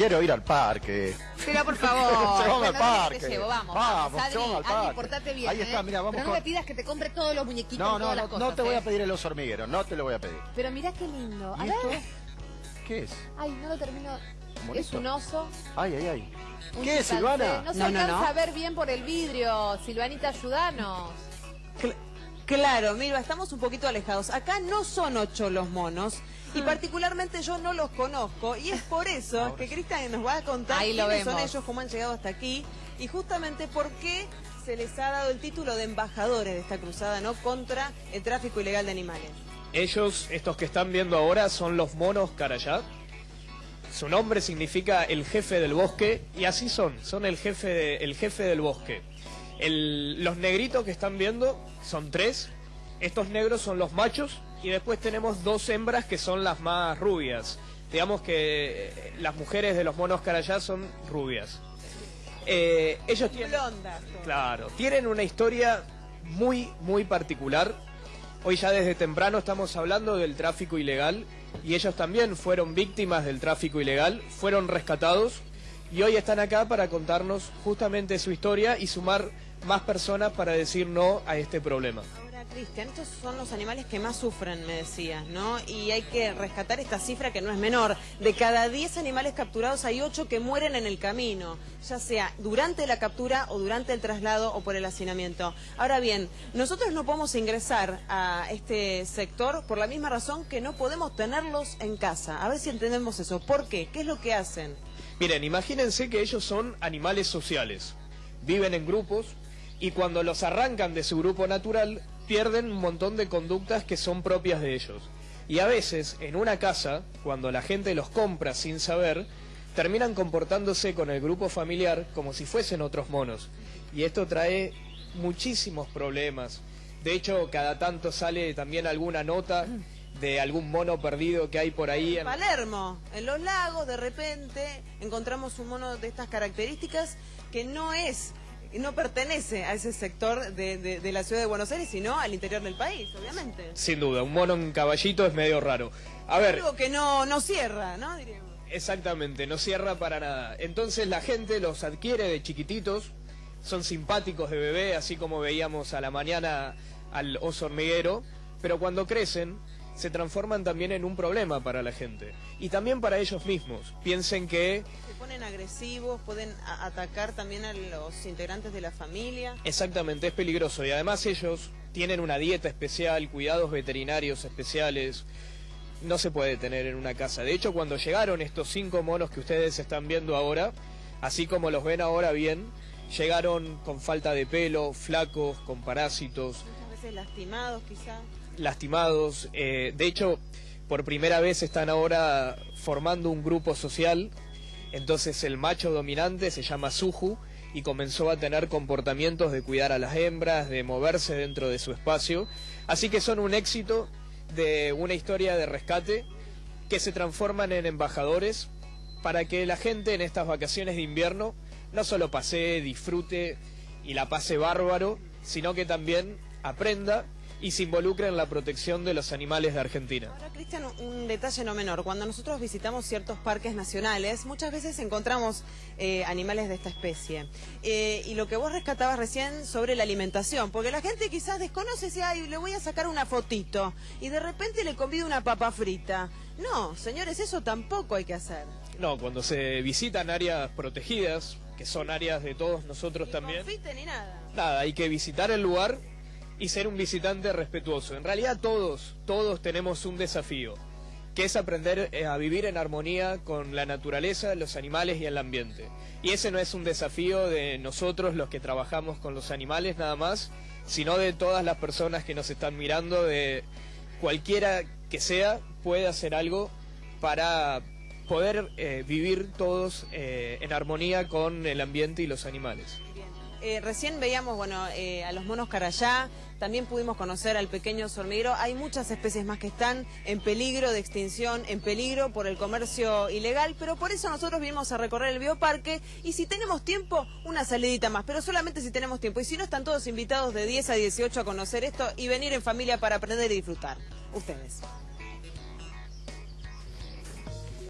quiero ir al parque. Pero por favor. Al parque. Te llevo, vamos. Vamos, Adri, Adri, portate bien. Ahí está, ¿eh? mira, vamos Pero no con- me pidas que te compre todos los muñequitos No, no, todas no, las no te voy ¿eh? a pedir el oso hormiguero, no te lo voy a pedir. Pero mirá qué lindo. A ¿Y ver. esto? ¿Qué es? Ay, no lo termino. Es un oso. Ay, ay, ay. un ¿Qué, chimpancé. Silvana? No se No, alcanza no. a ver bien por el vidrio. Silvanita, ayudanos. Cl- claro, mira, estamos un poquito alejados. Acá no son ocho los monos. Y particularmente yo no los conozco y es por eso que Cristian nos va a contar Ahí lo quiénes son ellos, cómo han llegado hasta aquí y justamente por qué se les ha dado el título de embajadores de esta cruzada no contra el tráfico ilegal de animales. Ellos, estos que están viendo ahora, son los monos Carayá. Su nombre significa el jefe del bosque y así son, son el jefe, de- el jefe del bosque. El- los negritos que están viendo son tres, estos negros son los machos y después tenemos dos hembras que son las más rubias. Digamos que eh, las mujeres de los monos Carayá son rubias. Eh, ellos tienen... Blondas. todas. Claro, tienen una historia muy, muy particular. Hoy ya desde temprano estamos hablando del tráfico ilegal y ellos también fueron víctimas del tráfico ilegal, fueron rescatados y hoy están acá para contarnos justamente su historia y sumar más personas para decir no a este problema. Ahora, Cristian, estos son los animales que más sufren, me decías, ¿no? Y hay que rescatar esta cifra que no es menor. De cada 10 animales capturados hay 8 que mueren en el camino, ya sea durante la captura o durante el traslado o por el hacinamiento. Ahora bien, nosotros no podemos ingresar a este sector por la misma razón que no podemos tenerlos en casa. A ver si entendemos eso. ¿Por qué? ¿Qué es lo que hacen? Miren, imagínense que ellos son animales sociales, viven en grupos y cuando los arrancan de su grupo natural pierden un montón de conductas que son propias de ellos. Y a veces, en una casa, cuando la gente los compra sin saber, terminan comportándose con el grupo familiar como si fuesen otros monos. Y esto trae muchísimos problemas. De hecho, cada tanto sale también alguna nota de algún mono perdido que hay por ahí. en- Palermo, en los lagos, de repente encontramos un mono de estas características que no es, no pertenece a ese sector de, de- de la ciudad de Buenos Aires, sino al interior del país, obviamente. Sin duda, un mono en caballito es medio raro. A ver, Algo que no, no cierra, ¿no? Diríamos. exactamente, no cierra para nada. Entonces la gente los adquiere de chiquititos, son simpáticos de bebé, así como veíamos a la mañana al oso hormiguero, pero cuando crecen se transforman también en un problema para la gente y también para ellos mismos. Piensen que Se ponen agresivos, pueden atacar también a los integrantes de la familia. Exactamente, es peligroso y además ellos tienen una dieta especial, cuidados veterinarios especiales. No se puede tener en una casa. De hecho, cuando llegaron estos cinco monos que ustedes están viendo ahora, así como los ven ahora bien, llegaron con falta de pelo, flacos, con parásitos, lastimados, quizá. lastimados. eh, de hecho, por primera vez están ahora formando un grupo social. Entonces el macho dominante se llama Suju y comenzó a tener comportamientos de cuidar a las hembras, de moverse dentro de su espacio. Así que son un éxito de una historia de rescate que se transforman en embajadores para que la gente en estas vacaciones de invierno no solo pase, disfrute y la pase bárbaro, sino que también aprenda y se involucre en la protección de los animales de Argentina. Ahora, Cristian, un detalle no menor. Cuando nosotros visitamos ciertos parques nacionales, muchas veces encontramos eh, animales de esta especie. Eh, y lo que vos rescatabas recién sobre la alimentación, porque la gente quizás desconoce si ay, le voy a sacar una fotito y de repente le convido una papa frita. No, señores, eso tampoco hay que hacer. No, cuando se visitan áreas protegidas, que son áreas de todos nosotros Ni también, confite ni nada. nada, hay que visitar el lugar y ser un visitante respetuoso. En realidad todos, todos tenemos un desafío, que es aprender eh, a vivir en armonía con la naturaleza, los animales y el ambiente. Y ese no es un desafío de nosotros los que trabajamos con los animales nada más, sino de todas las personas que nos están mirando, de cualquiera que sea, puede hacer algo para poder eh, vivir todos eh, en armonía con el ambiente y los animales. Eh, recién veíamos, bueno, eh, a los monos carayá, también pudimos conocer al pequeño hormiguero. Hay muchas especies más que están en peligro de extinción, en peligro por el comercio ilegal, pero por eso nosotros vinimos a recorrer el bioparque y si tenemos tiempo, una salidita más, pero solamente si tenemos tiempo. Y si no, están todos invitados de 10 a 18 a conocer esto y venir en familia para aprender y disfrutar. Ustedes.